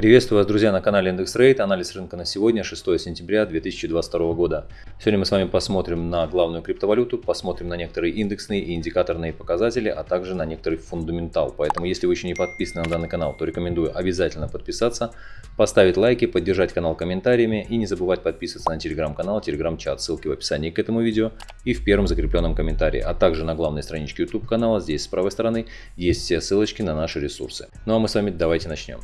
Приветствую вас, друзья, на канале Индекс Рейд. Анализ рынка на сегодня, 6 сентября 2022 года. Сегодня мы с вами посмотрим на главную криптовалюту, посмотрим на некоторые индексные и индикаторные показатели, а также на некоторый фундаментал. Поэтому, если вы еще не подписаны на данный канал, то рекомендую обязательно подписаться, поставить лайки, поддержать канал комментариями и не забывать подписываться на телеграм-канал, телеграм-чат. Ссылки в описании к этому видео и в первом закрепленном комментарии, а также на главной страничке YouTube канала, здесь с правой стороны, есть все ссылочки на наши ресурсы. Ну а мы с вами давайте начнем.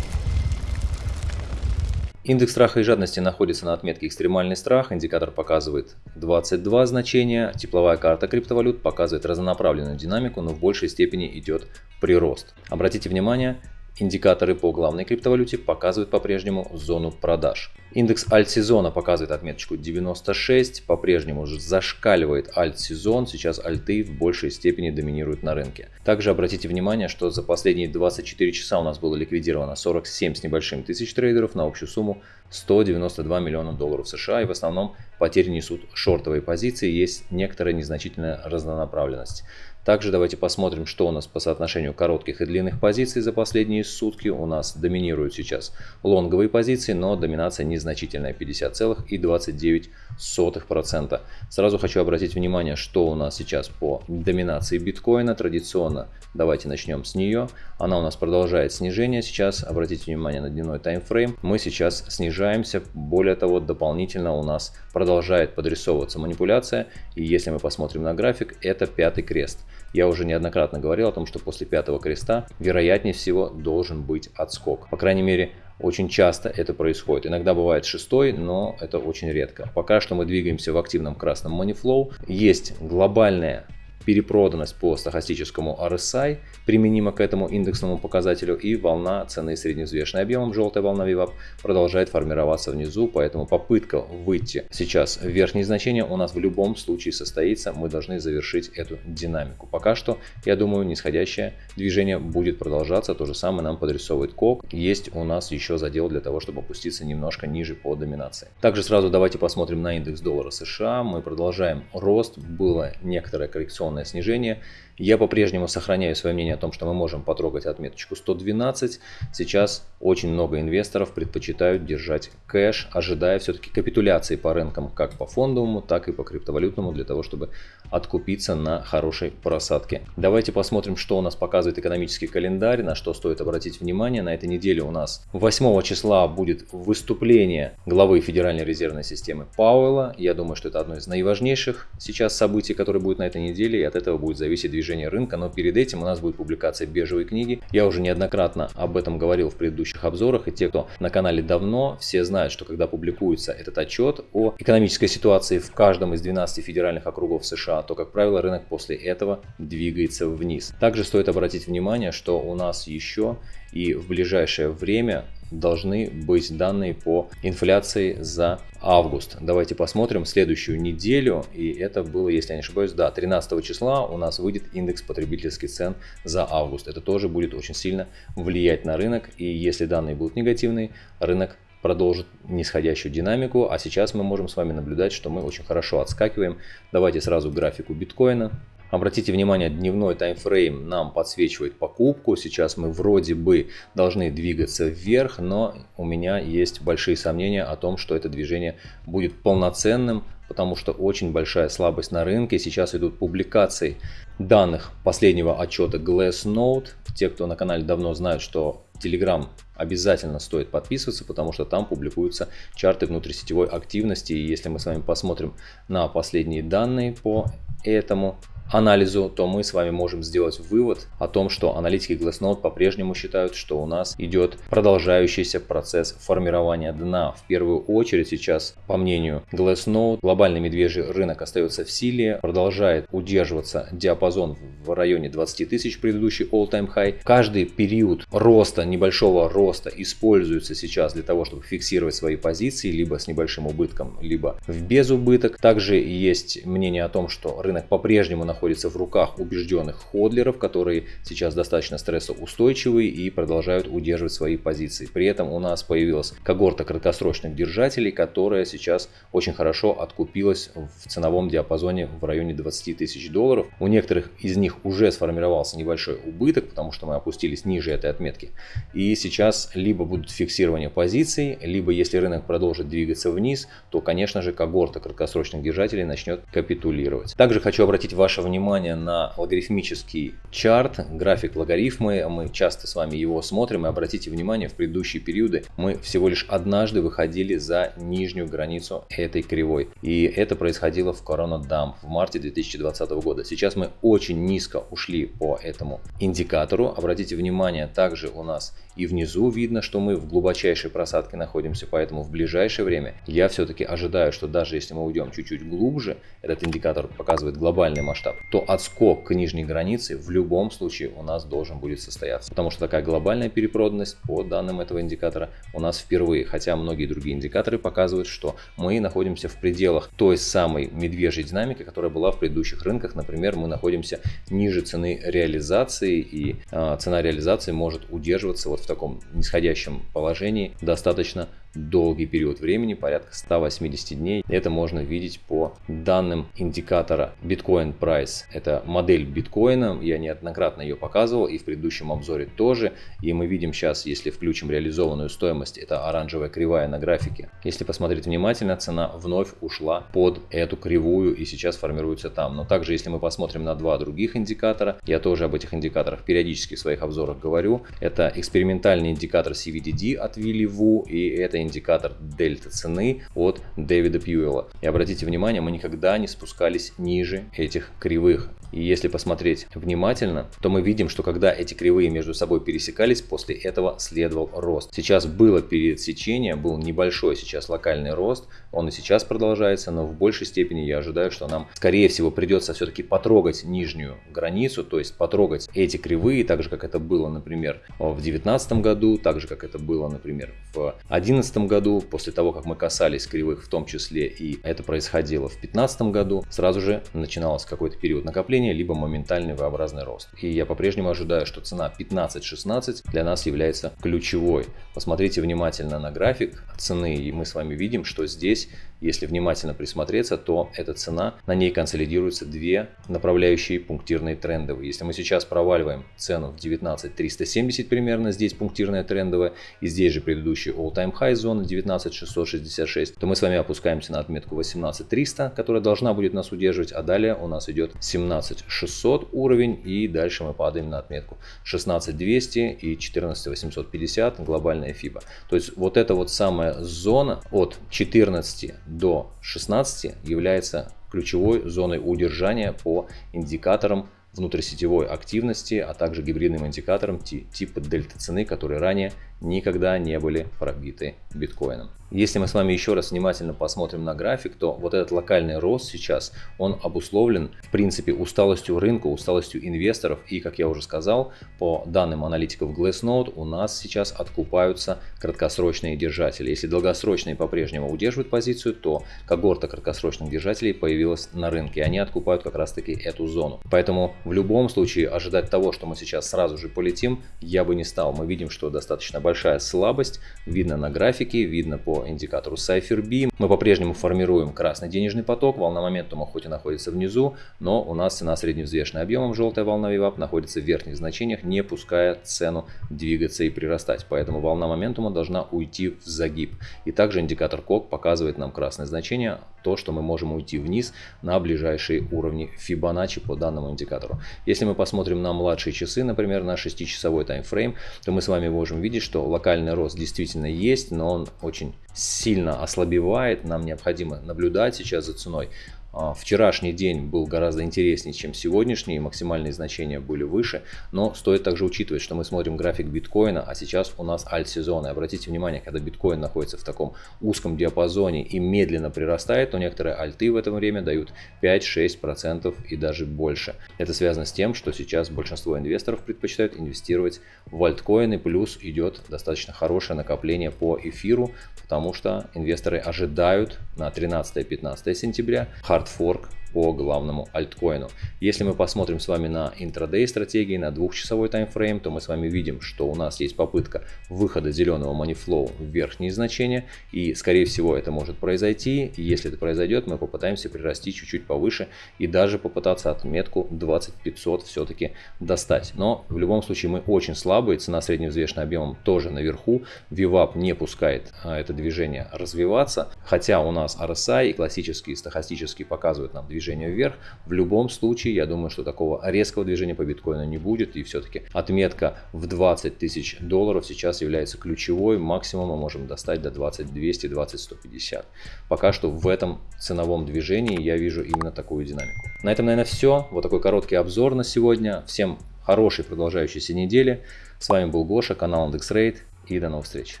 Индекс страха и жадности находится на отметке экстремальный страх, индикатор показывает 22 значения, тепловая карта криптовалют показывает разнонаправленную динамику, но в большей степени идет прирост. Обратите внимание, Индикаторы по главной криптовалюте показывают по-прежнему зону продаж. Индекс альт-сезона показывает отметочку 96, по-прежнему зашкаливает альт-сезон, сейчас альты в большей степени доминируют на рынке. Также обратите внимание, что за последние 24 часа у нас было ликвидировано 47 с небольшим тысяч трейдеров на общую сумму 192 миллиона долларов США и в основном потери несут шортовые позиции, есть некоторая незначительная разнонаправленность. Также давайте посмотрим, что у нас по соотношению коротких и длинных позиций за последние сутки. У нас доминируют сейчас лонговые позиции, но доминация незначительная 50,29%. Сразу хочу обратить внимание, что у нас сейчас по доминации биткоина. Традиционно давайте начнем с нее. Она у нас продолжает снижение. Сейчас обратите внимание на дневной таймфрейм. Мы сейчас снижаемся. Более того, дополнительно у нас продолжает подрисовываться манипуляция. И если мы посмотрим на график, это пятый крест. Я уже неоднократно говорил о том, что после пятого креста вероятнее всего должен быть отскок. По крайней мере, очень часто это происходит. Иногда бывает шестой, но это очень редко. Пока что мы двигаемся в активном красном money flow. Есть глобальная перепроданность по стахастическому RSI применима к этому индексному показателю и волна цены средневзвешенной объемом, желтая волна VWAP, продолжает формироваться внизу, поэтому попытка выйти сейчас в верхние значения у нас в любом случае состоится, мы должны завершить эту динамику. Пока что, я думаю, нисходящее движение будет продолжаться, то же самое нам подрисовывает КОК, есть у нас еще задел для того, чтобы опуститься немножко ниже по доминации. Также сразу давайте посмотрим на индекс доллара США, мы продолжаем рост, было некоторое коррекционное полное снижение. Я по-прежнему сохраняю свое мнение о том, что мы можем потрогать отметочку 112. Сейчас очень много инвесторов предпочитают держать кэш, ожидая все-таки капитуляции по рынкам как по фондовому, так и по криптовалютному, для того, чтобы откупиться на хорошей просадке. Давайте посмотрим, что у нас показывает экономический календарь, на что стоит обратить внимание. На этой неделе у нас 8 числа будет выступление главы Федеральной резервной системы Пауэлла. Я думаю, что это одно из наиважнейших сейчас событий, которое будет на этой неделе, и от этого будет зависеть движение движения рынка, но перед этим у нас будет публикация бежевой книги. Я уже неоднократно об этом говорил в предыдущих обзорах, и те, кто на канале давно, все знают, что когда публикуется этот отчет о экономической ситуации в каждом из 12 федеральных округов США, то, как правило, рынок после этого двигается вниз. Также стоит обратить внимание, что у нас еще и в ближайшее время должны быть данные по инфляции за август. Давайте посмотрим следующую неделю. И это было, если я не ошибаюсь, да, 13 числа у нас выйдет индекс потребительских цен за август. Это тоже будет очень сильно влиять на рынок. И если данные будут негативные, рынок продолжит нисходящую динамику. А сейчас мы можем с вами наблюдать, что мы очень хорошо отскакиваем. Давайте сразу графику биткоина. Обратите внимание, дневной таймфрейм нам подсвечивает покупку. Сейчас мы вроде бы должны двигаться вверх, но у меня есть большие сомнения о том, что это движение будет полноценным, потому что очень большая слабость на рынке. Сейчас идут публикации данных последнего отчета Glassnode. Те, кто на канале давно знают, что Telegram обязательно стоит подписываться, потому что там публикуются чарты внутрисетевой активности. И если мы с вами посмотрим на последние данные по этому анализу, то мы с вами можем сделать вывод о том, что аналитики Glassnode по-прежнему считают, что у нас идет продолжающийся процесс формирования дна. В первую очередь сейчас, по мнению Glassnode, глобальный медвежий рынок остается в силе, продолжает удерживаться диапазон в районе 20 тысяч, предыдущий all-time high. Каждый период роста, небольшого роста используется сейчас для того, чтобы фиксировать свои позиции, либо с небольшим убытком, либо в безубыток. Также есть мнение о том, что рынок по-прежнему находится находится в руках убежденных ходлеров, которые сейчас достаточно стрессоустойчивые и продолжают удерживать свои позиции. При этом у нас появилась когорта краткосрочных держателей, которая сейчас очень хорошо откупилась в ценовом диапазоне в районе 20 тысяч долларов. У некоторых из них уже сформировался небольшой убыток, потому что мы опустились ниже этой отметки. И сейчас либо будут фиксирование позиций, либо если рынок продолжит двигаться вниз, то, конечно же, когорта краткосрочных держателей начнет капитулировать. Также хочу обратить ваше внимание на логарифмический чарт, график логарифмы. Мы часто с вами его смотрим и обратите внимание, в предыдущие периоды мы всего лишь однажды выходили за нижнюю границу этой кривой. И это происходило в Dump в марте 2020 года. Сейчас мы очень низко ушли по этому индикатору. Обратите внимание, также у нас и внизу видно, что мы в глубочайшей просадке находимся, поэтому в ближайшее время я все-таки ожидаю, что даже если мы уйдем чуть-чуть глубже, этот индикатор показывает глобальный масштаб, то отскок к нижней границе в любом случае у нас должен будет состояться. Потому что такая глобальная перепроданность по данным этого индикатора у нас впервые, хотя многие другие индикаторы показывают, что мы находимся в пределах той самой медвежьей динамики, которая была в предыдущих рынках. Например, мы находимся ниже цены реализации и э, цена реализации может удерживаться вот в таком нисходящем положении достаточно долгий период времени, порядка 180 дней. Это можно видеть по данным индикатора Bitcoin Price. Это модель биткоина, я неоднократно ее показывал и в предыдущем обзоре тоже. И мы видим сейчас, если включим реализованную стоимость, это оранжевая кривая на графике. Если посмотреть внимательно, цена вновь ушла под эту кривую и сейчас формируется там. Но также, если мы посмотрим на два других индикатора, я тоже об этих индикаторах периодически в своих обзорах говорю. Это экспериментальный индикатор CVDD от Вилли Ву и это индикатор дельта цены от Дэвида Пьюэлла. И обратите внимание, мы никогда не спускались ниже этих кривых. И если посмотреть внимательно, то мы видим, что когда эти кривые между собой пересекались, после этого следовал рост. Сейчас было пересечение, был небольшой сейчас локальный рост, он и сейчас продолжается, но в большей степени я ожидаю, что нам, скорее всего, придется все-таки потрогать нижнюю границу, то есть потрогать эти кривые, так же, как это было, например, в 2019 году, так же, как это было, например, в 2011 году, после того, как мы касались кривых в том числе, и это происходило в 2015 году, сразу же начинался какой-то период накопления, накопления, либо моментальный V-образный рост. И я по-прежнему ожидаю, что цена 15-16 для нас является ключевой. Посмотрите внимательно на график цены, и мы с вами видим, что здесь если внимательно присмотреться, то эта цена, на ней консолидируются две направляющие пунктирные трендовые. Если мы сейчас проваливаем цену в 19 370 примерно, здесь пунктирная трендовая, и здесь же предыдущий all-time high зона 19 666, то мы с вами опускаемся на отметку 18 300, которая должна будет нас удерживать, а далее у нас идет 17 600 уровень, и дальше мы падаем на отметку 16 200 и 14 850 глобальная FIBA. То есть вот эта вот самая зона от 14 до 16 является ключевой зоной удержания по индикаторам внутрисетевой активности, а также гибридным индикаторам типа дельта цены, которые ранее никогда не были пробиты биткоином. Если мы с вами еще раз внимательно посмотрим на график, то вот этот локальный рост сейчас, он обусловлен в принципе усталостью рынка, усталостью инвесторов и, как я уже сказал, по данным аналитиков Glassnode, у нас сейчас откупаются краткосрочные держатели. Если долгосрочные по-прежнему удерживают позицию, то когорта краткосрочных держателей появилась на рынке, они откупают как раз таки эту зону. Поэтому в любом случае ожидать того, что мы сейчас сразу же полетим, я бы не стал. Мы видим, что достаточно большая слабость, видно на графике, видно по индикатору Cypher Мы по-прежнему формируем красный денежный поток, волна моментума хоть и находится внизу, но у нас цена средневзвешенным объемом, желтая волна VWAP, находится в верхних значениях, не пуская цену двигаться и прирастать. Поэтому волна моментума должна уйти в загиб. И также индикатор КОК показывает нам красное значение, то, что мы можем уйти вниз на ближайшие уровни Fibonacci по данному индикатору. Если мы посмотрим на младшие часы, например, на 6-часовой таймфрейм, то мы с вами можем видеть, что локальный рост действительно есть, но он очень сильно ослабевает. Нам необходимо наблюдать сейчас за ценой. А, вчерашний день был гораздо интереснее, чем сегодняшний, максимальные значения были выше, но стоит также учитывать, что мы смотрим график биткоина, а сейчас у нас альт-сезон. И обратите внимание, когда биткоин находится в таком узком диапазоне и медленно прирастает, то некоторые альты в это время дают 5-6% и даже больше. Это связано с тем, что сейчас большинство инвесторов предпочитают инвестировать в альткоины, плюс идет достаточно хорошее накопление по эфиру, потому что инвесторы ожидают на 13-15 сентября fork по главному альткоину. Если мы посмотрим с вами на интрадей стратегии, на двухчасовой таймфрейм, то мы с вами видим, что у нас есть попытка выхода зеленого манифлоу в верхние значения. И скорее всего это может произойти. Если это произойдет, мы попытаемся прирасти чуть-чуть повыше и даже попытаться отметку 2500 все-таки достать. Но в любом случае мы очень слабые, цена средневзвешенным объемом тоже наверху. VWAP не пускает а, это движение развиваться, хотя у нас RSI и классические стохастические показывают нам движение вверх. В любом случае, я думаю, что такого резкого движения по биткоину не будет, и все-таки отметка в 20 тысяч долларов сейчас является ключевой, максимум мы можем достать до 20 200, 20 150. Пока что в этом ценовом движении я вижу именно такую динамику. На этом, наверное, все. Вот такой короткий обзор на сегодня. Всем хорошей продолжающейся недели. С вами был Гоша, канал IndexRate и до новых встреч.